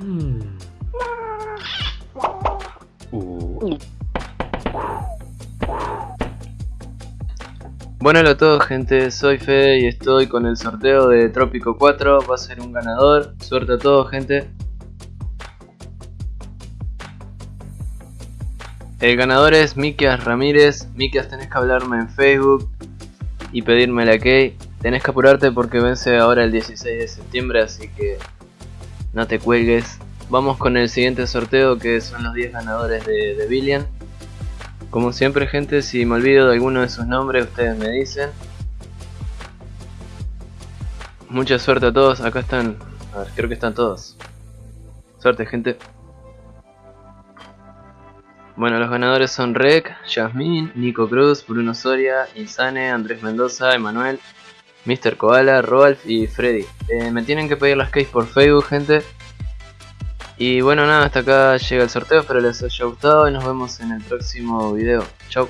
Uh. Bueno, hola a todos gente, soy Fede y estoy con el sorteo de Trópico 4, va a ser un ganador, suerte a todos gente. El ganador es Mikias Ramírez, Mikias tenés que hablarme en Facebook y pedirme la key. Tenés que apurarte porque vence ahora el 16 de septiembre, así que no te cuelgues. Vamos con el siguiente sorteo que son los 10 ganadores de, de Billion. Como siempre gente, si me olvido de alguno de sus nombres, ustedes me dicen. Mucha suerte a todos, acá están, a ver, creo que están todos. Suerte gente. Bueno, los ganadores son Rec, Jasmine, Nico Cruz, Bruno Soria, Insane, Andrés Mendoza, Emanuel, Mr. Koala, Rolf y Freddy. Eh, me tienen que pedir las keys por Facebook, gente. Y bueno, nada, hasta acá llega el sorteo, espero les haya gustado y nos vemos en el próximo video. Chau.